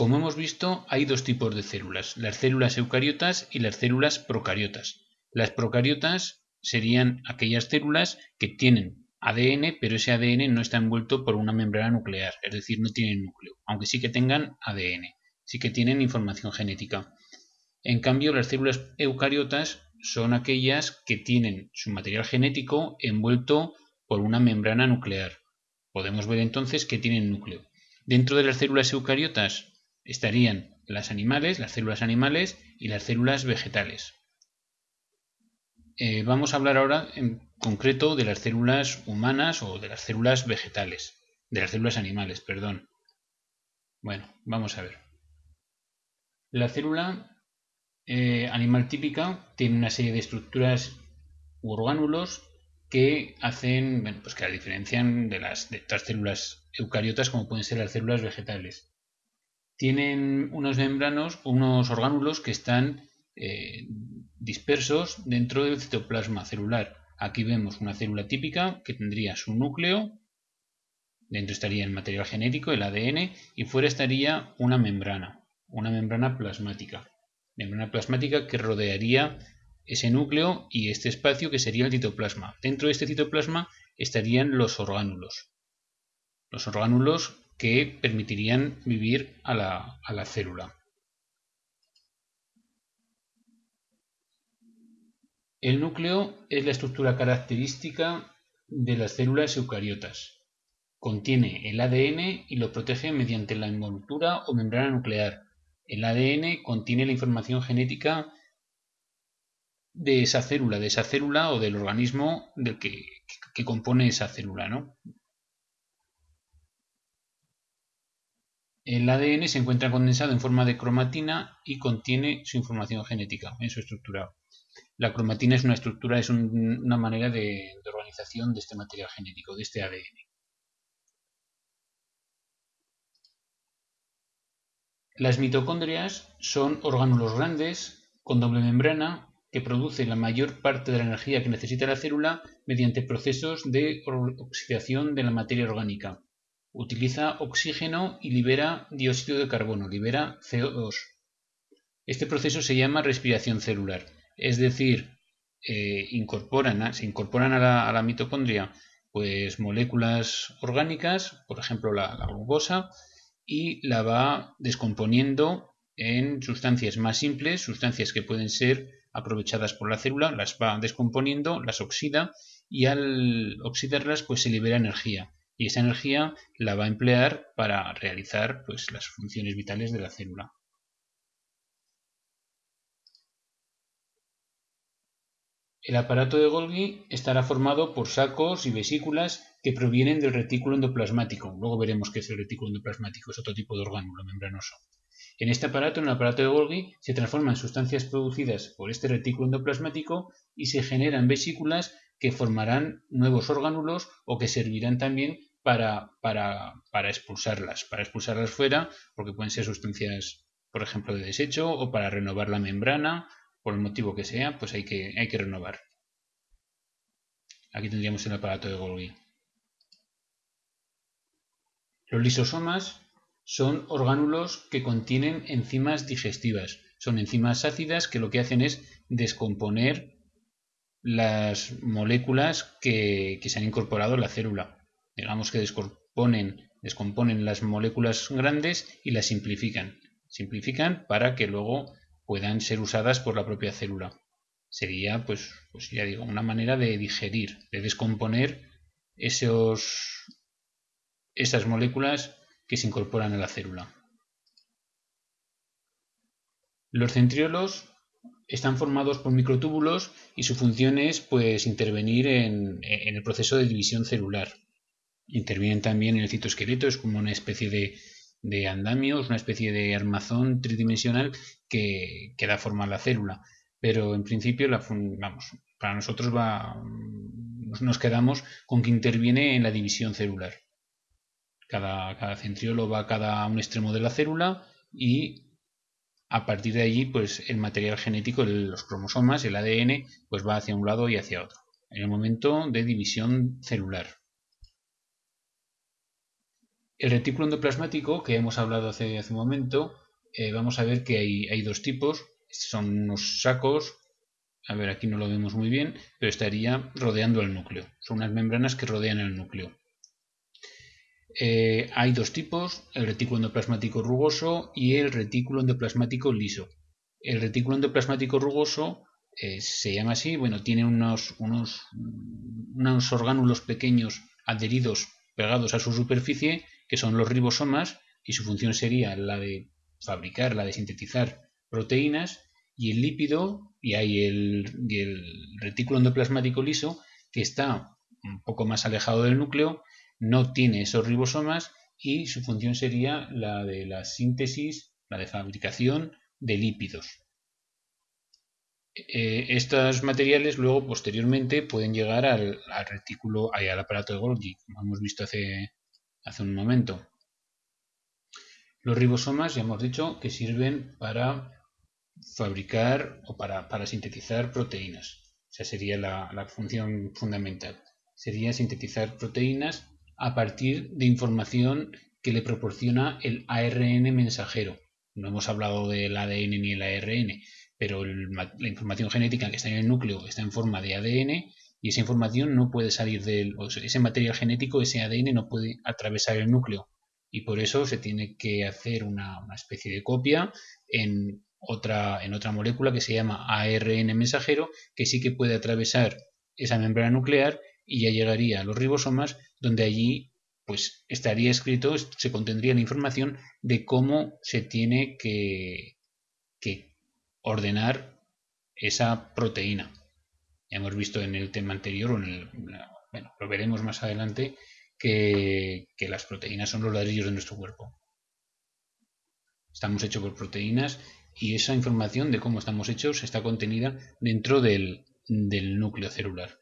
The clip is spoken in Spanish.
Como hemos visto, hay dos tipos de células, las células eucariotas y las células procariotas. Las procariotas serían aquellas células que tienen ADN, pero ese ADN no está envuelto por una membrana nuclear, es decir, no tienen núcleo, aunque sí que tengan ADN, sí que tienen información genética. En cambio, las células eucariotas son aquellas que tienen su material genético envuelto por una membrana nuclear. Podemos ver entonces que tienen núcleo. Dentro de las células eucariotas estarían las animales, las células animales y las células vegetales. Eh, vamos a hablar ahora en concreto de las células humanas o de las células vegetales, de las células animales, perdón. Bueno, vamos a ver. La célula eh, animal típica tiene una serie de estructuras u orgánulos que hacen, bueno, pues que la diferencian de las de células eucariotas como pueden ser las células vegetales. Tienen unos membranos, unos orgánulos que están eh, dispersos dentro del citoplasma celular. Aquí vemos una célula típica que tendría su núcleo, dentro estaría el material genético, el ADN, y fuera estaría una membrana, una membrana plasmática membrana plasmática que rodearía ese núcleo y este espacio que sería el citoplasma. Dentro de este citoplasma estarían los orgánulos. Los orgánulos que permitirían vivir a la, a la célula. El núcleo es la estructura característica de las células eucariotas. Contiene el ADN y lo protege mediante la envoltura o membrana nuclear, el ADN contiene la información genética de esa célula, de esa célula o del organismo del que, compone esa célula, ¿no? El ADN se encuentra condensado en forma de cromatina y contiene su información genética en su estructura. La cromatina es una estructura, es una manera de organización de este material genético, de este ADN. Las mitocondrias son orgánulos grandes con doble membrana que producen la mayor parte de la energía que necesita la célula mediante procesos de oxidación de la materia orgánica. Utiliza oxígeno y libera dióxido de carbono, libera CO2. Este proceso se llama respiración celular, es decir, eh, se incorporan a la, mitocondria pues moléculas orgánicas, por ejemplo la glucosa, y la va descomponiendo en sustancias más simples, sustancias que pueden ser aprovechadas por la célula, las va descomponiendo, las oxida y al oxidarlas pues se libera energía y esa energía la va a emplear para realizar pues las funciones vitales de la célula. El aparato de Golgi estará formado por sacos y vesículas que provienen del retículo endoplasmático. Luego veremos qué es el retículo endoplasmático, es otro tipo de orgánulo membranoso. En este aparato, en el aparato de Golgi, se transforman sustancias producidas por este retículo endoplasmático y se generan vesículas que formarán nuevos orgánulos o que servirán también para, para, para expulsarlas, para expulsarlas fuera, porque pueden ser sustancias, por ejemplo, de desecho o para renovar la membrana por el motivo que sea, pues hay que, hay que renovar. Aquí tendríamos el aparato de Golgi. Los lisosomas son orgánulos que contienen enzimas digestivas. Son enzimas ácidas que lo que hacen es descomponer las moléculas que, que se han incorporado a la célula. Digamos que descomponen, las moléculas grandes y las simplifican. Simplifican para que luego puedan ser usadas por la propia célula. Sería, pues, pues ya digo, una manera de digerir, de descomponer esos, esas moléculas que se incorporan a la célula. Los centriolos están formados por microtúbulos y su función es pues, intervenir en, el proceso de división celular. Intervienen también en el citoesqueleto, es como una especie de, andamios, una especie de armazón tridimensional que, da forma a la célula. Pero en principio, la, para nosotros va, nos quedamos con que interviene en la división celular. Cada, centriolo va a cada un extremo de la célula y a partir de allí, pues el material genético, los cromosomas, el ADN, pues va hacia un lado y hacia otro. En el momento de división celular. El retículo endoplasmático, que hemos hablado hace, un momento, eh, vamos a ver que hay, hay dos tipos. Son unos sacos a ver, aquí no lo vemos muy bien, pero estaría rodeando el núcleo. Son unas membranas que rodean el núcleo. Eh, hay dos tipos, el retículo endoplasmático rugoso y el retículo endoplasmático liso. El retículo endoplasmático rugoso eh, se llama así, bueno, tiene unos, unos, unos orgánulos pequeños adheridos, pegados a su superficie, que son los ribosomas, y su función sería la de fabricar, la de sintetizar proteínas, y el lípido, y hay el, retículo endoplasmático liso, que está un poco más alejado del núcleo, no tiene esos ribosomas y su función sería la de la síntesis, la de fabricación de lípidos. Eh, estos materiales luego posteriormente pueden llegar al, retículo, al aparato de Golgi, como hemos visto hace, hace un momento. Los ribosomas ya hemos dicho que sirven para fabricar o para, sintetizar proteínas. Esa sería la, la función fundamental. Sería sintetizar proteínas a partir de información que le proporciona el ARN mensajero. No hemos hablado del ADN ni el ARN, pero la información genética que está en el núcleo está en forma de ADN y esa información no puede salir del, ese material genético, ese ADN no puede atravesar el núcleo y por eso se tiene que hacer una, una especie de copia en otra, en otra molécula que se llama ARN mensajero que sí que puede atravesar esa membrana nuclear y ya llegaría a los ribosomas donde allí pues estaría escrito, se contendría la información de cómo se tiene que, que ordenar esa proteína. Ya hemos visto en el tema anterior, o en el, bueno, lo veremos más adelante, que, que las proteínas son los ladrillos de nuestro cuerpo. Estamos hechos por proteínas y esa información de cómo estamos hechos está contenida dentro del, del núcleo celular.